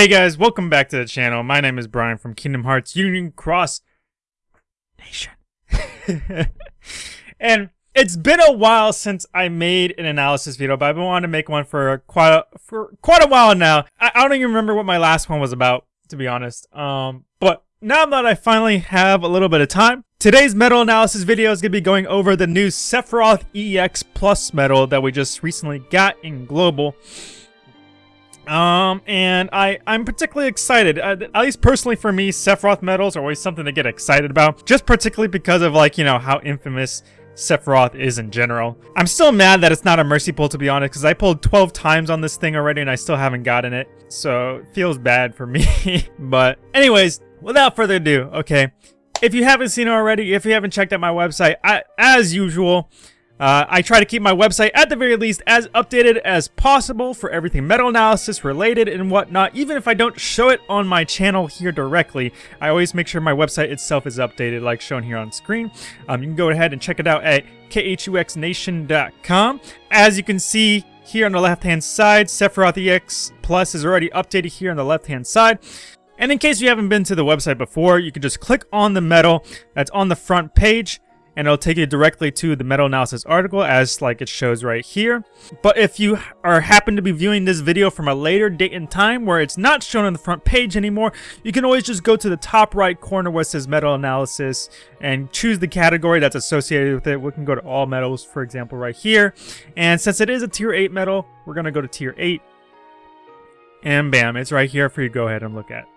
Hey guys, welcome back to the channel. My name is Brian from Kingdom Hearts Union Cross Nation. and it's been a while since I made an analysis video, but I've been wanting to make one for quite a, for quite a while now. I, I don't even remember what my last one was about, to be honest. Um, but now that I finally have a little bit of time, today's medal analysis video is going to be going over the new Sephiroth EX Plus medal that we just recently got in Global. Um, and I, I'm particularly excited, uh, at least personally for me, Sephiroth medals are always something to get excited about, just particularly because of like, you know, how infamous Sephiroth is in general. I'm still mad that it's not a Mercy Pull to be honest, because I pulled 12 times on this thing already and I still haven't gotten it, so it feels bad for me. but anyways, without further ado, okay, if you haven't seen it already, if you haven't checked out my website, I, as usual, uh, I try to keep my website at the very least as updated as possible for everything medal analysis related and whatnot. Even if I don't show it on my channel here directly, I always make sure my website itself is updated like shown here on screen. Um, you can go ahead and check it out at khuxnation.com. As you can see here on the left hand side, Sephiroth EX Plus is already updated here on the left hand side. And in case you haven't been to the website before, you can just click on the medal that's on the front page and it'll take you directly to the medal analysis article as like it shows right here. But if you are happen to be viewing this video from a later date and time where it's not shown on the front page anymore, you can always just go to the top right corner where it says medal analysis and choose the category that's associated with it. We can go to all medals, for example, right here. And since it is a tier 8 medal, we're going to go to tier 8. And bam, it's right here for you to go ahead and look at.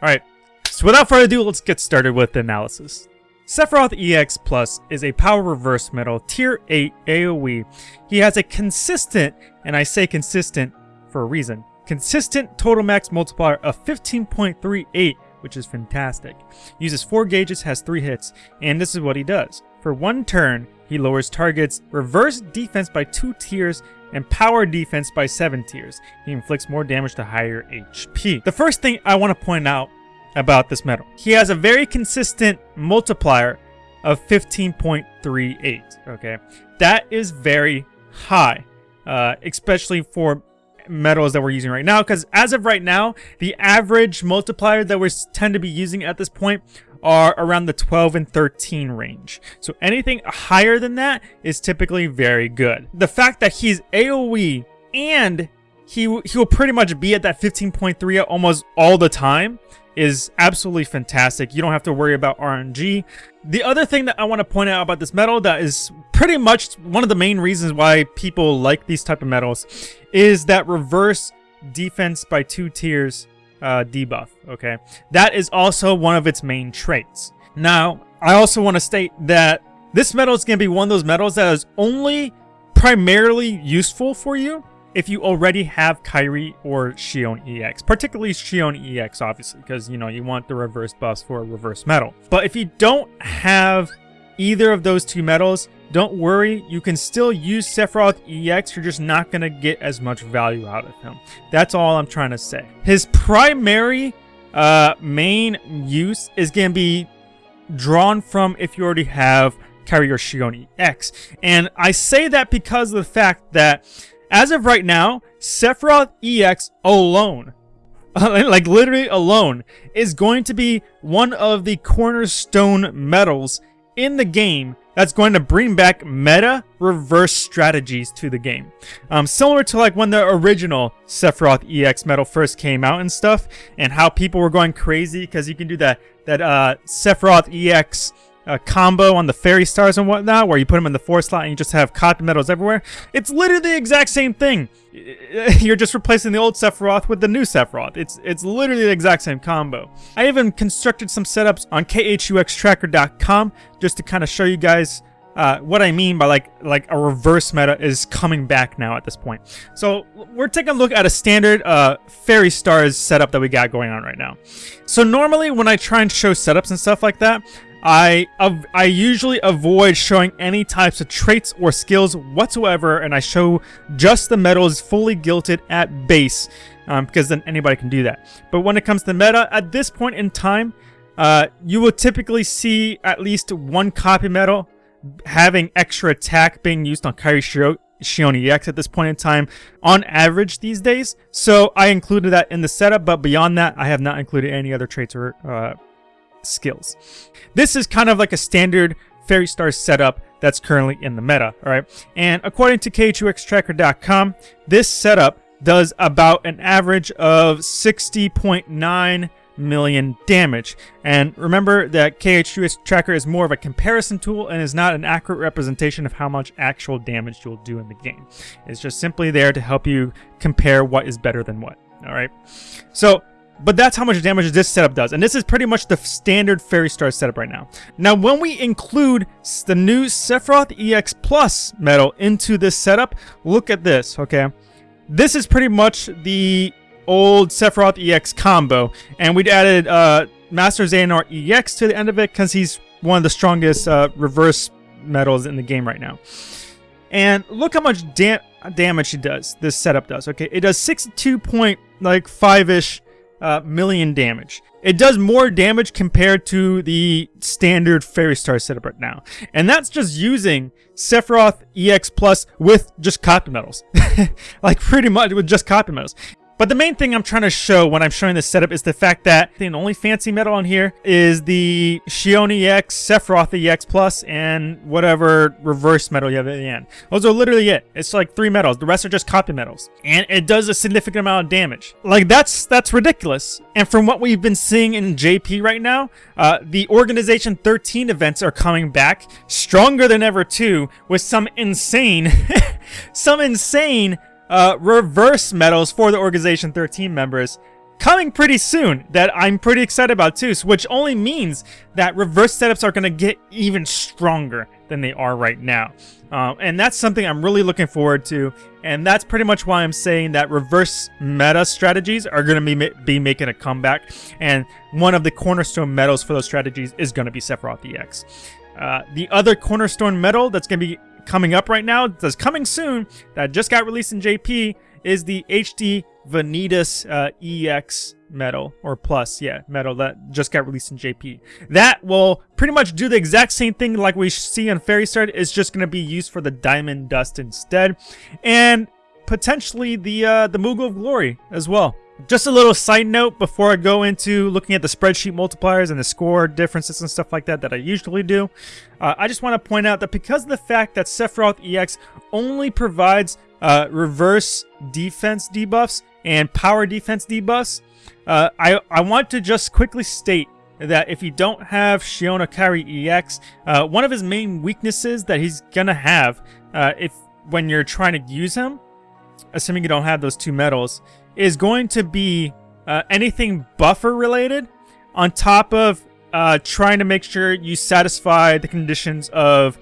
Alright, so without further ado, let's get started with the analysis. Sephiroth EX Plus is a power reverse medal tier 8 AoE. He has a consistent, and I say consistent for a reason, consistent total max multiplier of 15.38, which is fantastic. Uses 4 gauges, has 3 hits, and this is what he does. For one turn, he lowers targets reverse defense by 2 tiers and power defense by 7 tiers. He inflicts more damage to higher HP. The first thing I want to point out about this medal. He has a very consistent multiplier of 15.38, okay? That is very high, uh, especially for medals that we're using right now, because as of right now, the average multiplier that we tend to be using at this point are around the 12 and 13 range. So anything higher than that is typically very good. The fact that he's AoE and he, he will pretty much be at that 15.3 almost all the time is absolutely fantastic. You don't have to worry about RNG. The other thing that I want to point out about this medal that is pretty much one of the main reasons why people like these type of medals is that reverse defense by two tiers uh, debuff, okay? That is also one of its main traits. Now, I also want to state that this medal is going to be one of those medals that is only primarily useful for you if you already have Kairi or Xion EX, particularly Xion EX, obviously, because, you know, you want the reverse buffs for a reverse medal. But if you don't have either of those two medals, don't worry, you can still use Sephiroth EX, you're just not going to get as much value out of him. That's all I'm trying to say. His primary uh, main use is going to be drawn from if you already have Kairi or Xion EX. And I say that because of the fact that as of right now, Sephiroth EX alone, like literally alone, is going to be one of the cornerstone medals in the game that's going to bring back meta reverse strategies to the game. Um, similar to like when the original Sephiroth EX medal first came out and stuff, and how people were going crazy because you can do that, that uh, Sephiroth EX combo on the fairy stars and whatnot, where you put them in the four slot and you just have cotton medals everywhere. It's literally the exact same thing. You're just replacing the old Sephiroth with the new Sephiroth. It's it's literally the exact same combo. I even constructed some setups on khuxtracker.com just to kind of show you guys uh, what I mean by like like a reverse meta is coming back now at this point. So we're taking a look at a standard uh, Fairy Stars setup that we got going on right now. So normally when I try and show setups and stuff like that, I I usually avoid showing any types of traits or skills whatsoever, and I show just the medals fully gilded at base, um, because then anybody can do that. But when it comes to meta, at this point in time, uh, you will typically see at least one copy medal having extra attack being used on Kairi, Shio Xion EX at this point in time on average these days. So I included that in the setup, but beyond that, I have not included any other traits or uh, skills. This is kind of like a standard Fairy Star setup that's currently in the meta, all right? And according to KHUXtracker.com, this setup does about an average of 60.9 million damage. And remember that KHUX Tracker is more of a comparison tool and is not an accurate representation of how much actual damage you'll do in the game. It's just simply there to help you compare what is better than what. Alright? So but that's how much damage this setup does. And this is pretty much the standard Fairy Star setup right now. Now, when we include the new Sephiroth EX Plus medal into this setup, look at this, okay? This is pretty much the old Sephiroth EX combo. And we'd added uh, Master Xehanort EX to the end of it because he's one of the strongest uh, reverse medals in the game right now. And look how much da damage he does, this setup does, okay? It does 62.5-ish uh, million damage. It does more damage compared to the standard Fairy Star setup right now. And that's just using Sephiroth EX Plus with just copy medals. like pretty much with just copy medals. But the main thing I'm trying to show when I'm showing this setup is the fact that the only fancy medal on here is the Xion EX, Sephiroth EX Plus, and whatever reverse medal you have at the end. Those are literally it. It's like three medals. The rest are just copy medals. And it does a significant amount of damage. Like, that's that's ridiculous. And from what we've been seeing in JP right now, uh, the Organization 13 events are coming back stronger than ever too, with some insane, some insane uh, reverse medals for the Organization 13 members coming pretty soon that I'm pretty excited about too, which only means that reverse setups are going to get even stronger than they are right now. Um, and that's something I'm really looking forward to, and that's pretty much why I'm saying that reverse meta strategies are going to be, be making a comeback, and one of the cornerstone medals for those strategies is going to be Sephiroth EX. Uh, the other cornerstone medal that's going to be coming up right now, that's coming soon, that just got released in JP, is the HD Vanitas uh, EX medal or plus, yeah, medal that just got released in JP. That will pretty much do the exact same thing like we see on Fairy Star. It's just going to be used for the Diamond Dust instead. And potentially the, uh, the Moogle of Glory as well. Just a little side note before I go into looking at the spreadsheet multipliers and the score differences and stuff like that that I usually do. Uh, I just want to point out that because of the fact that Sephiroth EX only provides uh, reverse defense debuffs and power defense debuffs, uh, I, I want to just quickly state that if you don't have Xion Akari EX, uh, one of his main weaknesses that he's going to have uh, if when you're trying to use him, assuming you don't have those two medals, is going to be uh, anything buffer related on top of uh, trying to make sure you satisfy the conditions of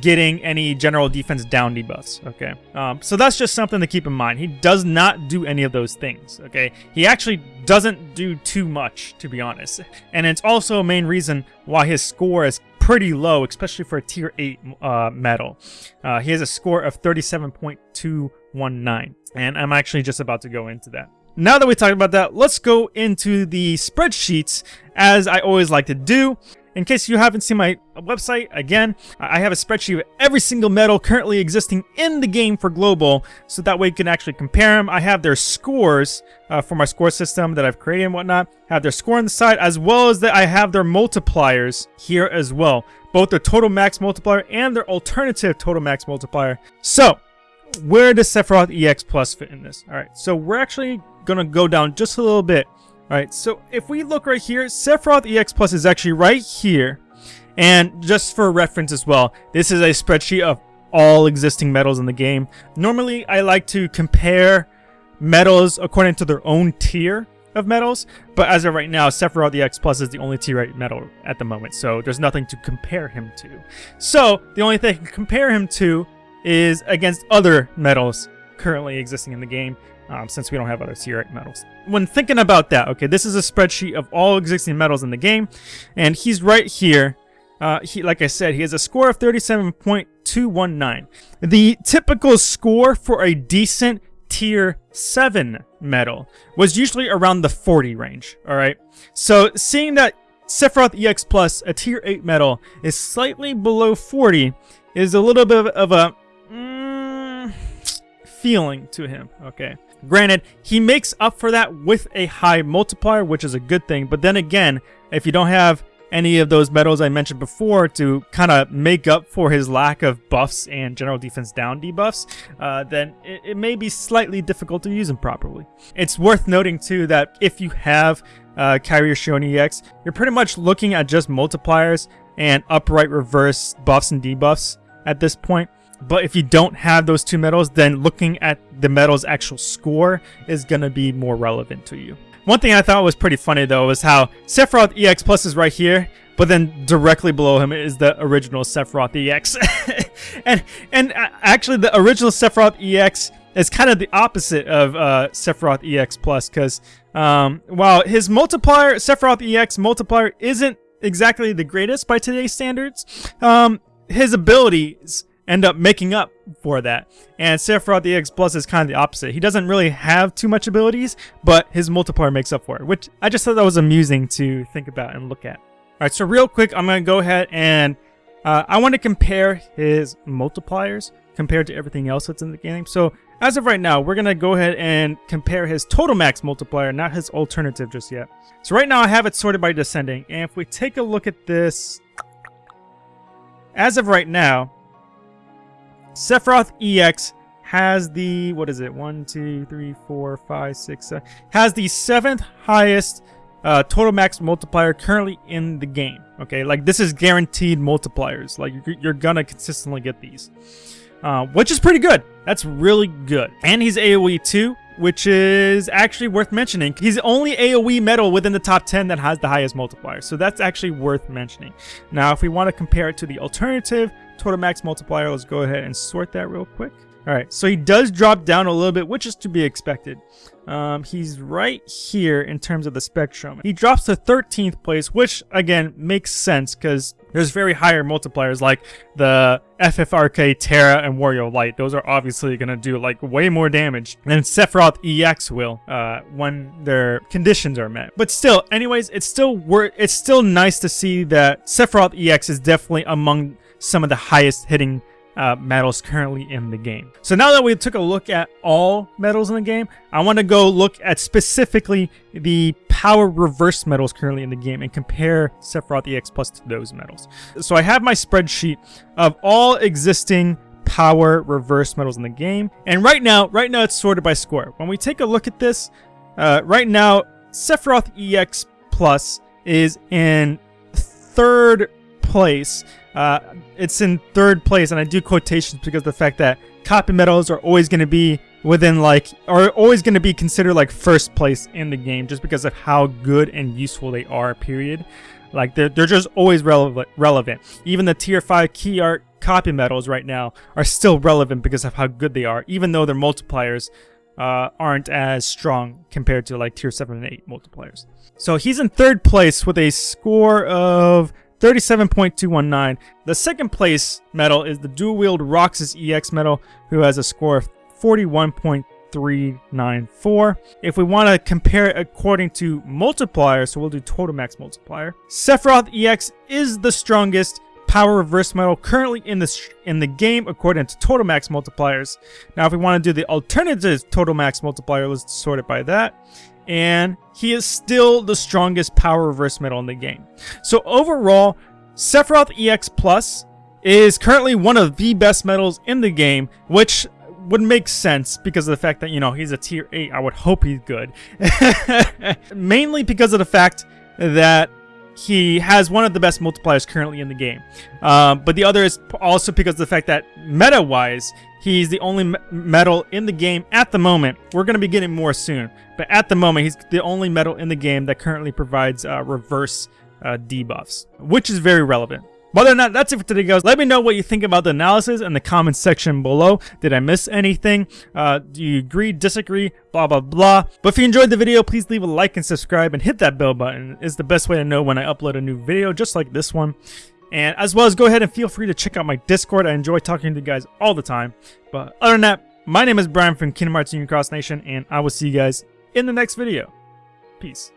getting any general defense down debuffs, okay? Um, so that's just something to keep in mind. He does not do any of those things, okay? He actually doesn't do too much, to be honest. And it's also a main reason why his score is pretty low, especially for a tier 8 uh, medal. Uh, he has a score of 37.219, and I'm actually just about to go into that. Now that we talked about that, let's go into the spreadsheets, as I always like to do. In case you haven't seen my website, again, I have a spreadsheet of every single medal currently existing in the game for Global, so that way you can actually compare them. I have their scores uh, for my score system that I've created and whatnot. Have their score on the side, as well as that I have their multipliers here as well. Both their total max multiplier and their alternative total max multiplier. So, where does Sephiroth EX Plus fit in this? Alright, so we're actually going to go down just a little bit Alright, so if we look right here, Sephiroth EX Plus is actually right here. And just for reference as well, this is a spreadsheet of all existing medals in the game. Normally, I like to compare medals according to their own tier of medals, but as of right now, Sephiroth EX Plus is the only tier 8 medal at the moment, so there's nothing to compare him to. So, the only thing I can compare him to is against other medals currently existing in the game, um, since we don't have other tier 8 medals. When thinking about that, okay, this is a spreadsheet of all existing medals in the game, and he's right here. Uh, he, like I said, he has a score of 37.219. The typical score for a decent tier 7 medal was usually around the 40 range, alright? So seeing that Sephiroth EX Plus, a tier 8 medal, is slightly below 40 is a little bit of a... Feeling to him, okay? Granted, he makes up for that with a high multiplier, which is a good thing, but then again, if you don't have any of those medals I mentioned before to kind of make up for his lack of buffs and general defense down debuffs, uh, then it, it, may be slightly difficult to use him properly. It's worth noting too that if you have uh, Kairi Xion EX, you're pretty much looking at just multipliers and upright reverse buffs and debuffs at this point. But if you don't have those two medals, then looking at the medal's actual score is going to be more relevant to you. One thing I thought was pretty funny though was how Sephiroth EX Plus is right here, but then directly below him is the original Sephiroth EX. and and actually the original Sephiroth EX is kind of the opposite of uh, Sephiroth EX Plus because um, while his multiplier, Sephiroth EX multiplier isn't exactly the greatest by today's standards, um, his abilities end up making up for that. And Sephiroth EX Plus is kind of the opposite. He doesn't really have too much abilities, but his multiplier makes up for it, which I just thought that was amusing to think about and look at. Alright, so real quick, I'm going to go ahead and uh, I want to compare his multipliers compared to everything else that's in the game. So as of right now, we're going to go ahead and compare his total max multiplier, not his alternative just yet. So right now I have it sorted by descending. And if we take a look at this, as of right now, Sephiroth EX has the, what is it, one, two, three, four, five, six, seven, has the seventh highest uh, total max multiplier currently in the game. Okay, like this is guaranteed multipliers. Like you're, gonna consistently get these, uh, which is pretty good. That's really good. And he's AoE too, which is actually worth mentioning. He's the only AoE medal within the top 10 that has the highest multiplier, so that's actually worth mentioning. Now, if we want to compare it to the alternative, total max multiplier. Let's go ahead and sort that real quick. All right, so he does drop down a little bit, which is to be expected. Um, he's right here in terms of the spectrum. He drops to 13th place, which, again, makes sense because there's very higher multipliers like the FFRK, Terra, and Warrior Light. Those are obviously going to do like way more damage than Sephiroth EX will uh, when their conditions are met. But still, anyways, it's still worth. It's still nice to see that Sephiroth EX is definitely among some of the highest hitting uh, medals currently in the game. So now that we took a look at all medals in the game, I want to go look at specifically the power reverse medals currently in the game and compare Sephiroth EX Plus to those medals. So I have my spreadsheet of all existing power reverse medals in the game. And right now, right now it's sorted by score. When we take a look at this, uh, right now, Sephiroth EX Plus is in third place uh, it's in third place, and I do quotations because the fact that copy medals are always going to be within like, are always going to be considered like first place in the game just because of how good and useful they are, period. Like, they're, they're just always relevant, relevant. Even the tier 5 key art copy medals right now are still relevant because of how good they are, even though their multipliers uh, aren't as strong compared to like tier 7 and 8 multipliers. So he's in third place with a score of 37.219. The second place medal is the dual wield Roxas EX medal, who has a score of 41.394. If we want to compare it according to multiplier, so we'll do total max multiplier. Sephiroth EX is the strongest power reverse medal currently in the in the game according to total max multipliers. Now if we want to do the alternative total max multiplier, let's sort it by that and he is still the strongest power reverse medal in the game. So overall, Sephiroth EX Plus is currently one of the best medals in the game, which would make sense because of the fact that, you know, he's a tier 8. I would hope he's good. Mainly because of the fact that he has one of the best multipliers currently in the game. Um, but the other is also because of the fact that meta-wise, He's the only medal in the game at the moment. We're going to be getting more soon. But at the moment, he's the only medal in the game that currently provides uh, reverse uh, debuffs, which is very relevant. But other than that, that's it for today, guys. Let me know what you think about the analysis in the comments section below. Did I miss anything? Uh, do you agree, disagree, blah, blah, blah. But if you enjoyed the video, please leave a like and subscribe and hit that bell button. It's the best way to know when I upload a new video, just like this one. And as well as go ahead and feel free to check out my Discord. I enjoy talking to you guys all the time. But other than that, my name is Brian from Kingdom Hearts Union Cross Nation, and I will see you guys in the next video. Peace.